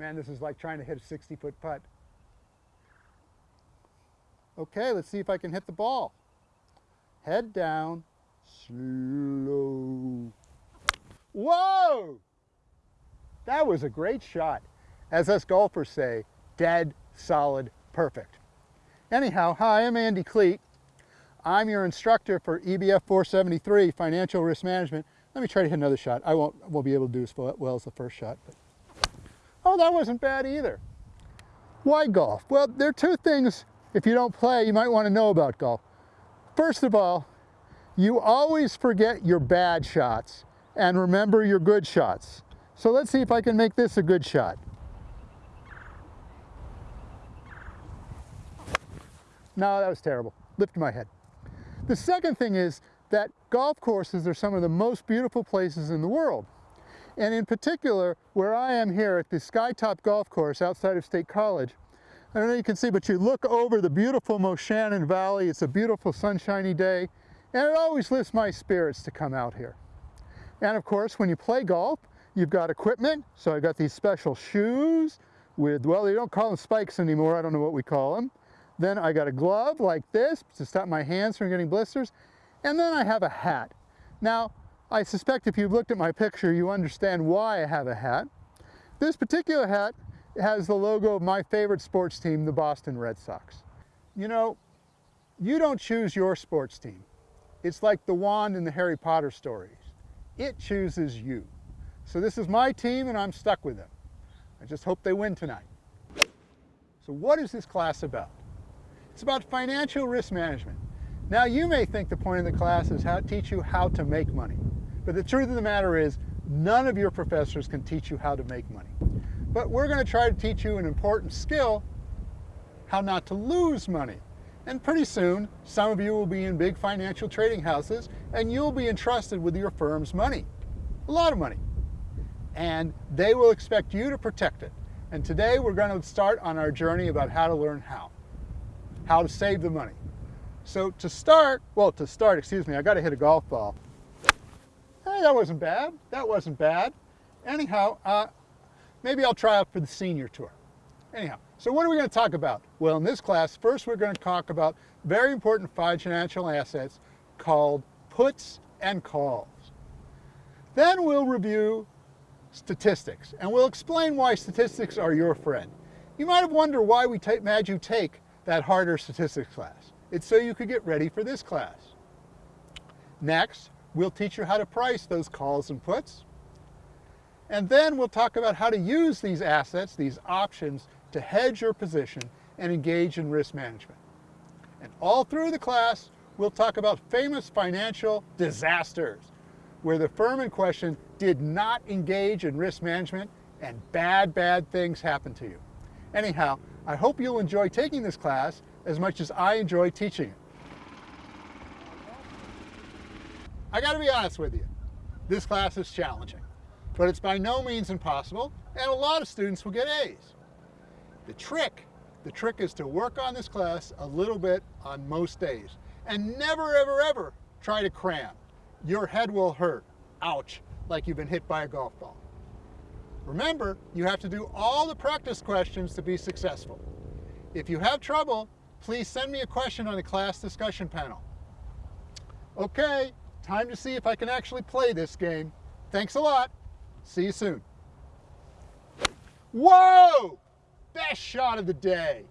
Man, this is like trying to hit a 60 foot putt. Okay, let's see if I can hit the ball. Head down, slow. Whoa! That was a great shot. As us golfers say, dead, solid, perfect. Anyhow, hi, I'm Andy Kleit. I'm your instructor for EBF 473, Financial Risk Management. Let me try to hit another shot. I won't, won't be able to do as well as the first shot. But... Oh, that wasn't bad either. Why golf? Well, there are two things, if you don't play, you might want to know about golf. First of all, you always forget your bad shots and remember your good shots. So let's see if I can make this a good shot. No, that was terrible. Lift my head. The second thing is that golf courses are some of the most beautiful places in the world. And in particular, where I am here at the Skytop Golf Course outside of State College, I don't know if you can see, but you look over the beautiful Moshannon Valley. It's a beautiful sunshiny day, and it always lifts my spirits to come out here. And of course, when you play golf, you've got equipment. So I got these special shoes with, well, they don't call them spikes anymore. I don't know what we call them. Then I got a glove like this to stop my hands from getting blisters. And then I have a hat. Now, I suspect if you've looked at my picture, you understand why I have a hat. This particular hat has the logo of my favorite sports team, the Boston Red Sox. You know, you don't choose your sports team. It's like the wand in the Harry Potter stories. It chooses you. So this is my team and I'm stuck with them. I just hope they win tonight. So what is this class about? It's about financial risk management. Now you may think the point of the class is how to teach you how to make money. But the truth of the matter is none of your professors can teach you how to make money. But we're going to try to teach you an important skill, how not to lose money. And pretty soon, some of you will be in big financial trading houses and you'll be entrusted with your firm's money, a lot of money. And they will expect you to protect it. And today we're going to start on our journey about how to learn how, how to save the money. So to start, well, to start, excuse me, I got to hit a golf ball. Hey, that wasn't bad. That wasn't bad. Anyhow, uh, maybe I'll try out for the senior tour. Anyhow, so what are we going to talk about? Well, in this class, first we're going to talk about very important financial assets called puts and calls. Then we'll review statistics, and we'll explain why statistics are your friend. You might have wondered why we made you take that harder statistics class. It's so you could get ready for this class. Next, we'll teach you how to price those calls and puts. And then we'll talk about how to use these assets, these options, to hedge your position and engage in risk management. And all through the class, we'll talk about famous financial disasters, where the firm in question did not engage in risk management and bad, bad things happened to you. Anyhow, I hope you'll enjoy taking this class as much as I enjoy teaching it. I got to be honest with you, this class is challenging, but it's by no means impossible, and a lot of students will get A's. The trick, the trick is to work on this class a little bit on most days, and never, ever, ever try to cram. Your head will hurt, ouch, like you've been hit by a golf ball. Remember, you have to do all the practice questions to be successful. If you have trouble, please send me a question on the class discussion panel. Okay, time to see if I can actually play this game. Thanks a lot. See you soon. Whoa! Best shot of the day.